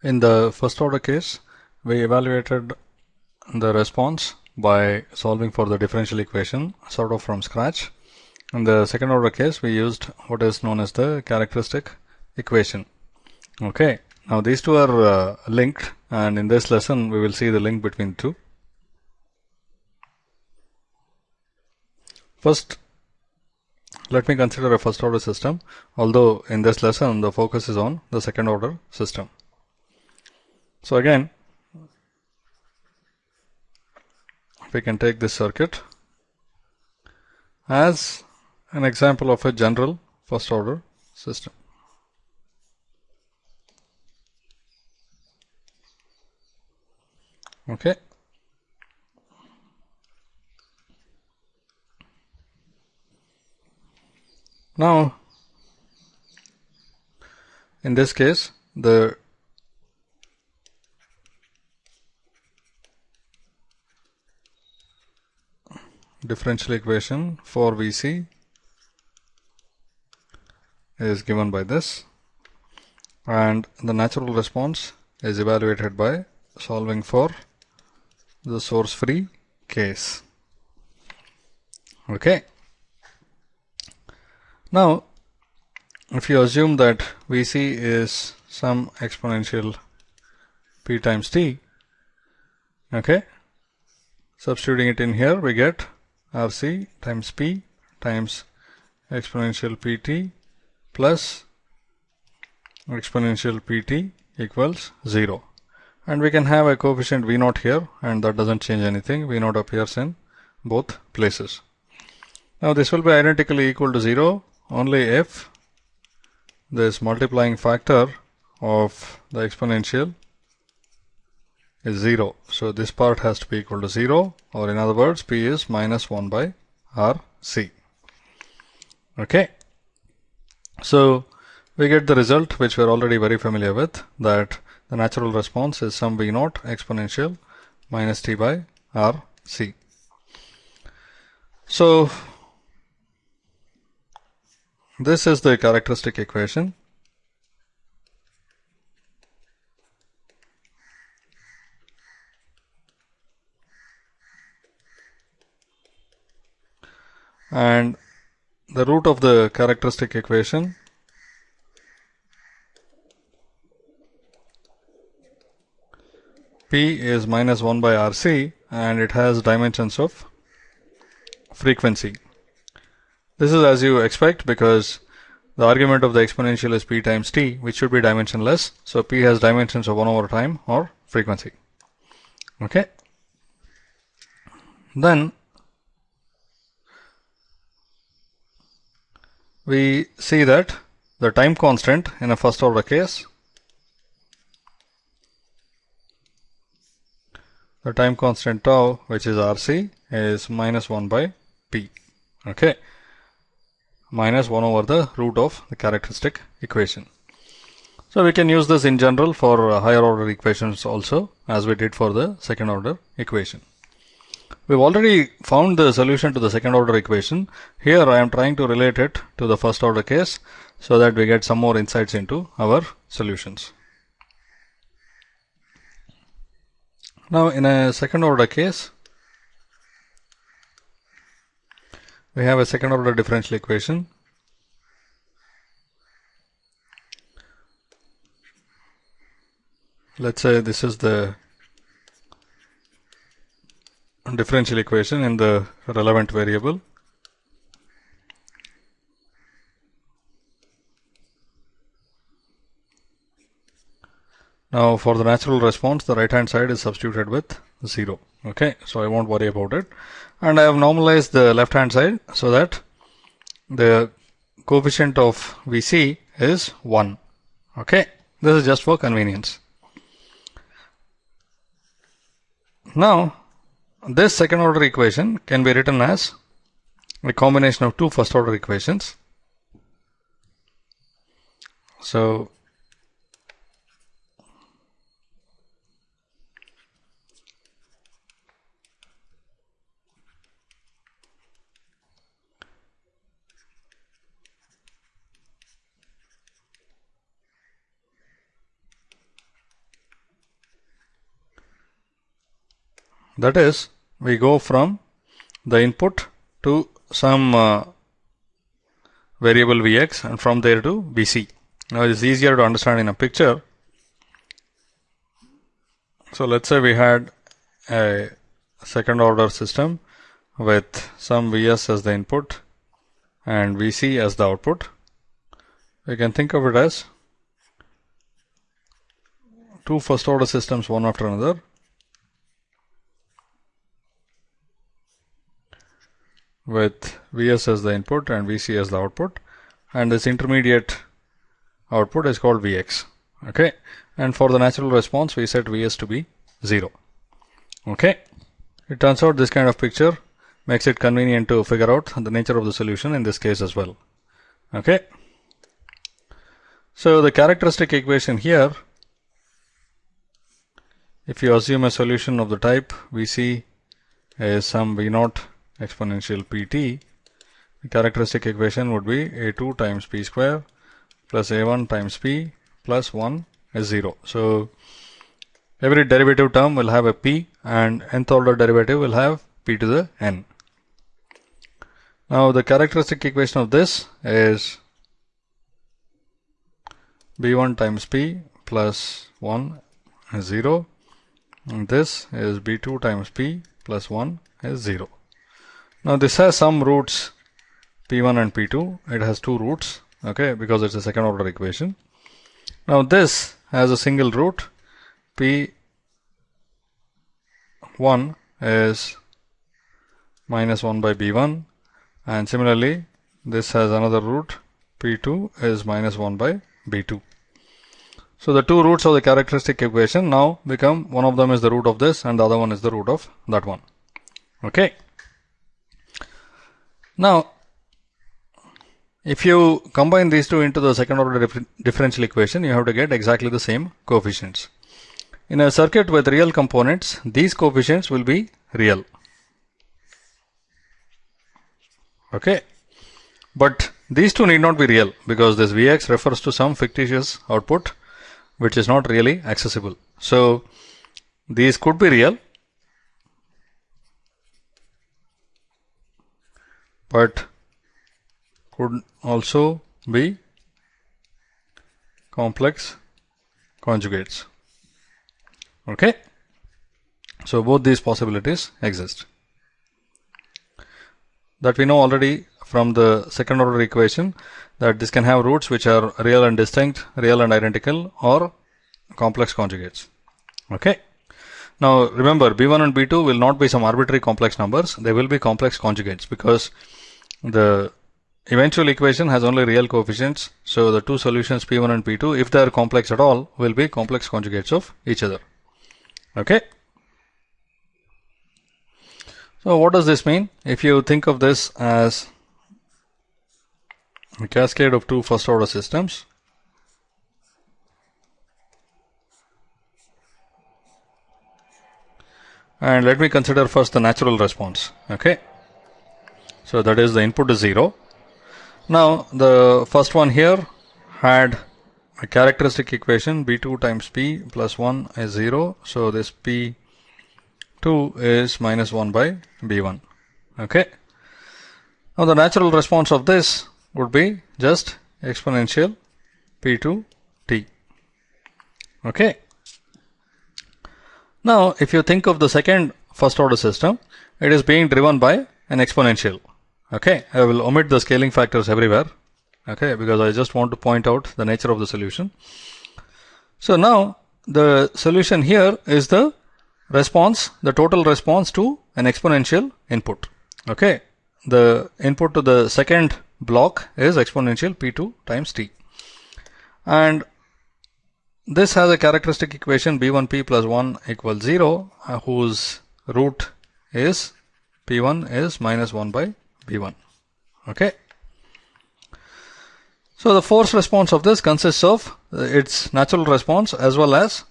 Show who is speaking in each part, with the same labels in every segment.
Speaker 1: In the first order case, we evaluated the response by solving for the differential equation sort of from scratch. In the second order case, we used what is known as the characteristic equation. Okay, now these two are uh, linked and in this lesson we will see the link between two. First, let me consider a first order system, although in this lesson the focus is on the second order system. So again, we can take this circuit as an example of a general first order system. Okay. Now, in this case, the differential equation for Vc is given by this and the natural response is evaluated by solving for the source free case. Okay. Now, if you assume that Vc is some exponential p times t, okay, substituting it in here, we get Rc times p times exponential pt plus exponential pt equals 0. And we can have a coefficient v naught here and that doesn't change anything. v naught appears in both places. Now this will be identically equal to 0 only if this multiplying factor of the exponential is 0. So this part has to be equal to 0 or in other words P is minus 1 by RC. Okay. So we get the result which we are already very familiar with that the natural response is some V naught exponential minus T by RC. So this is the characteristic equation. And the root of the characteristic equation P is minus 1 by RC and it has dimensions of frequency. This is as you expect because the argument of the exponential is p times t, which should be dimensionless. So p has dimensions of 1 over time or frequency. Okay. Then we see that the time constant in a first order case the time constant tau which is RC is minus 1 by P okay minus 1 over the root of the characteristic equation. So we can use this in general for higher order equations also as we did for the second order equation. We've already found the solution to the second order equation. Here I am trying to relate it to the first order case so that we get some more insights into our solutions. Now in a second order case, we have a second order differential equation let's say this is the differential equation in the relevant variable. Now for the natural response, the right hand side is substituted with 0. Okay, so I won't worry about it. And I have normalized the left hand side so that the coefficient of Vc is 1 okay this is just for convenience. Now this second order equation can be written as a combination of two first order equations. So That is, we go from the input to some uh, variable Vx and from there to Vc. Now it is easier to understand in a picture. So let's say we had a second order system with some Vs as the input and Vc as the output. We can think of it as two first order systems one after another. With Vs as the input and Vc as the output. And this intermediate output is called Vx. Okay? And for the natural response we set Vs to be 0 okay? It turns out this kind of picture makes it convenient to figure out the nature of the solution in this case as well. Okay? So the characteristic equation here if you assume a solution of the type Vc is some V naught exponential pt, the characteristic equation would be a2 times p square plus a1 times p plus 1 is 0. So every derivative term will have a p and nth order derivative will have p to the n. Now the characteristic equation of this is b1 times p plus 1 is 0 and this is b2 times p plus 1 is 0. Now this has some roots p1 and p2. It has two roots, okay, because it's a second order equation. Now this has a single root p1 is minus 1 by b1 and similarly this has another root p2 is minus 1 by b2. So the two roots of the characteristic equation now become one of them is the root of this and the other one is the root of that one. Okay. Now, if you combine these two into the second order dif differential equation, you have to get exactly the same coefficients. In a circuit with real components, these coefficients will be real. Okay. But these two need not be real because this Vx refers to some fictitious output which is not really accessible. So these could be real but could also be complex conjugates. Okay. So both these possibilities exist. That we know already from the second order equation that this can have roots which are real and distinct, real and identical or complex conjugates. Okay. Now remember B1 and B2 will not be some arbitrary complex numbers. They will be complex conjugates because the eventual equation has only real coefficients. So the two solutions P1 and P2, if they are complex at all, will be complex conjugates of each other. Okay. So what does this mean? If you think of this as a cascade of two first order systems, and let me consider first the natural response. Okay. So that is the input is 0. Now the first one here had a characteristic equation b2 times p plus 1 is 0. So this p2 is minus 1 by b1. Okay. Now the natural response of this would be just exponential p2 t. Okay. Now if you think of the second first order system, it is being driven by an exponential. Okay, I will omit the scaling factors everywhere. Okay, because I just want to point out the nature of the solution. So now the solution here is the response, the total response to an exponential input. Okay, the input to the second block is exponential p2 times t. And this has a characteristic equation b1p plus 1 equals 0, uh, whose root is p1 is minus 1 by B1. Okay. So the force response of this consists of uh, its natural response as well as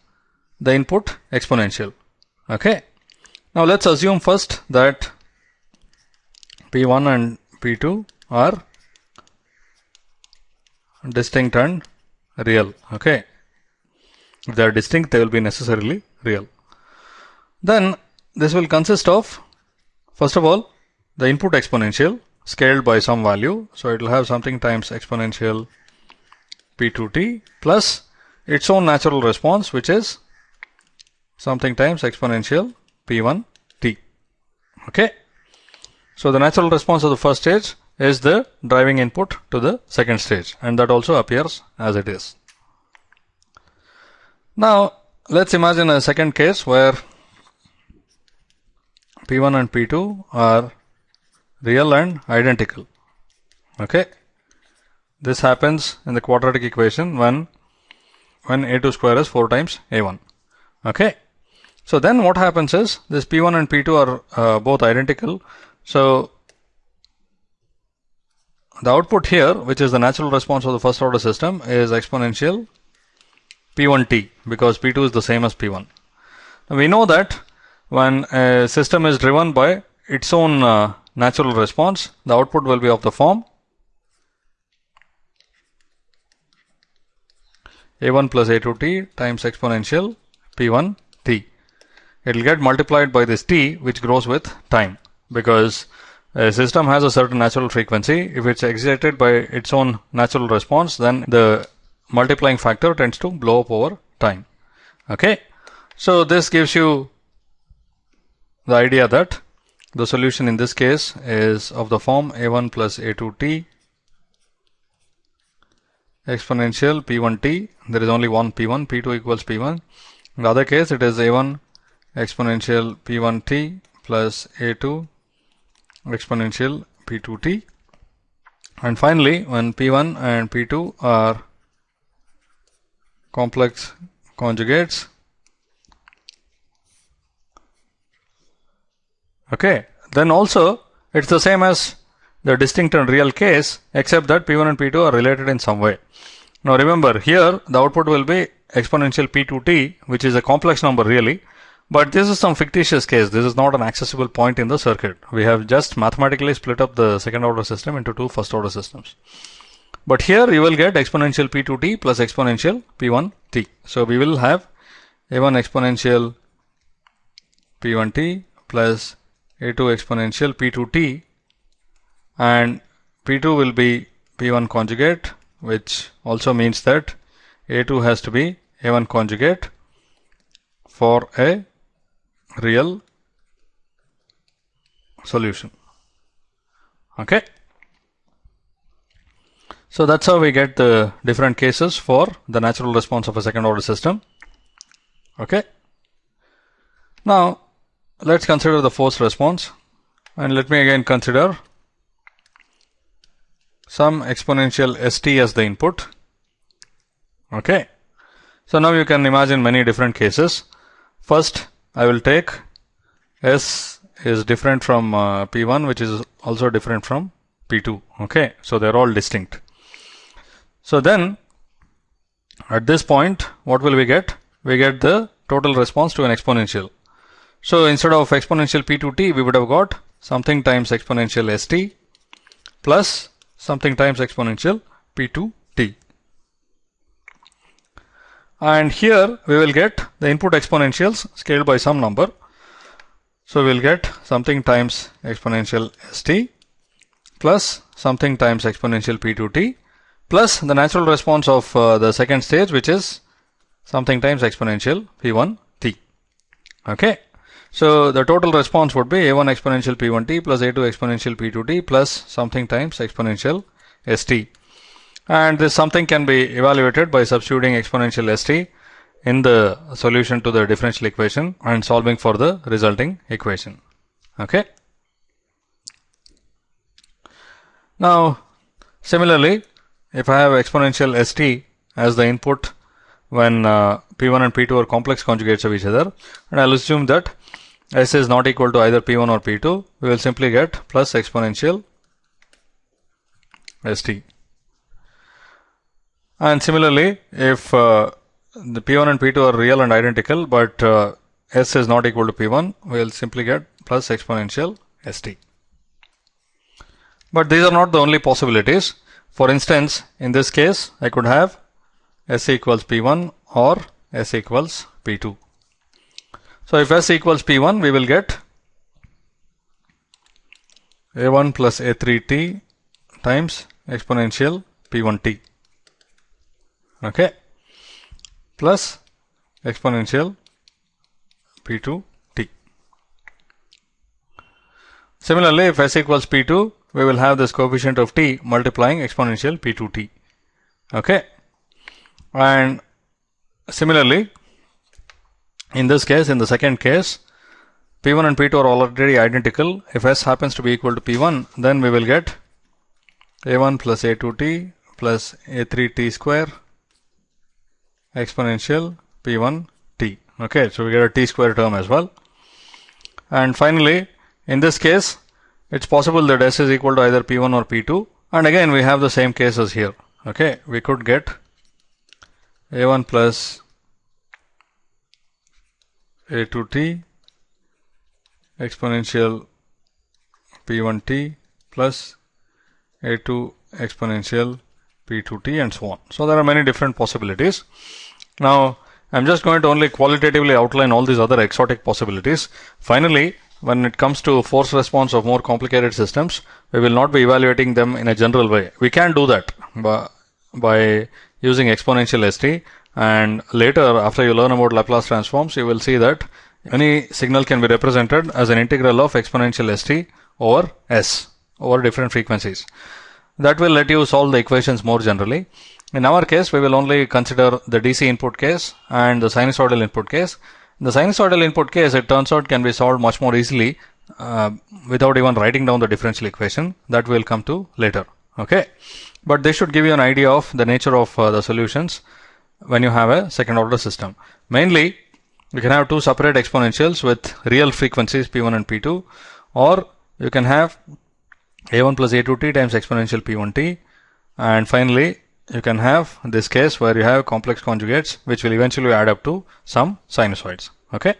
Speaker 1: the input exponential. Okay. Now let's assume first that P1 and P2 are distinct and real. Okay. If they are distinct, they will be necessarily real. Then this will consist of, first of all, the input exponential scaled by some value. So it will have something times exponential p2t plus its own natural response, which is something times exponential p1t. Okay. So the natural response of the first stage is the driving input to the second stage and that also appears as it is. Now let's imagine a second case where P1 and P2 are real and identical. Okay. This happens in the quadratic equation when when a2 square is 4 times a1. Okay. So then what happens is this p1 and p2 are uh, both identical. So the output here, which is the natural response of the first order system, is exponential p1t because p2 is the same as p1. Now we know that when a system is driven by its own uh, natural response, the output will be of the form a1 plus a2t times exponential p1t. It will get multiplied by this t which grows with time because a system has a certain natural frequency. If it's excited by its own natural response, then the multiplying factor tends to blow up over time. Okay. So this gives you the idea that the solution in this case is of the form a1 plus a2t exponential p1t. There is only one p1, p2 equals p1. In the other case, it is a1 exponential p1t plus a2 exponential p2t. And finally, when p1 and p2 are complex conjugates, okay, then also it's the same as the distinct and real case except that P1 and P2 are related in some way. Now remember here the output will be exponential P2t which is a complex number really but this is some fictitious case. This is not an accessible point in the circuit. We have just mathematically split up the second order system into two first order systems. But here you will get exponential P2t plus exponential P1t. So we will have A1 exponential P1t plus A2 exponential P2t and P2 will be P1 conjugate which also means that A2 has to be A1 conjugate for a real solution. Okay. So that's how we get the different cases for the natural response of a second order system. Okay. Now let's consider the forced response and let me again consider some exponential st as the input. Okay. So now you can imagine many different cases. First, I will take S is different from uh, P1, which is also different from P2. Okay. So they're all distinct. So then at this point, what will we get? We get the total response to an exponential. So instead of exponential P2t, we would have got something times exponential st plus something times exponential p2t. And here we will get the input exponentials scaled by some number. So we'll get something times exponential st plus something times exponential p2t plus the natural response of uh, the second stage which is something times exponential p1t. Okay. So the total response would be a1 exponential p1t plus a2 exponential p2t plus something times exponential st. And this something can be evaluated by substituting exponential st in the solution to the differential equation and solving for the resulting equation. Okay. Now, similarly, if I have exponential st as the input when uh, p1 and p2 are complex conjugates of each other, and I'll assume that s is not equal to either p1 or p2, we will simply get plus exponential st. And similarly, if uh, the p1 and p2 are real and identical, but uh, s is not equal to p1, we will simply get plus exponential st. But these are not the only possibilities. For instance, in this case, I could have s equals p1 or s equals p2. So if S equals P1, we will get A1 plus A3t times exponential P1t. Okay. Plus exponential P2t. Similarly, if S equals P2, we will have this coefficient of t multiplying exponential P2t. Okay. And similarly, in this case, in the second case, P1 and P2 are already identical. If S happens to be equal to P1, then we will get A1 plus A2t plus A3t square exponential P1t. Okay, so we get a t square term as well. And finally, in this case, it's possible that S is equal to either P1 or P2. And again, we have the same cases here. Okay, we could get A1 plus A2t exponential P1t plus A2 exponential P2t and so on. So there are many different possibilities. Now, I'm just going to only qualitatively outline all these other exotic possibilities. Finally, when it comes to force response of more complicated systems, we will not be evaluating them in a general way. We can do that by, using exponential ST and later after you learn about Laplace transforms, you will see that any signal can be represented as an integral of exponential ST over S over different frequencies. That will let you solve the equations more generally. In our case, we will only consider the DC input case and the sinusoidal input case the sinusoidal input case, it turns out, can be solved much more easily uh, without even writing down the differential equation. That we will come to later. Okay. But this should give you an idea of the nature of uh, the solutions when you have a second order system. Mainly, you can have two separate exponentials with real frequencies P1 and P2 or you can have A1 plus A2t times exponential P1t and finally you can have this case where you have complex conjugates which will eventually add up to some sinusoids. Okay.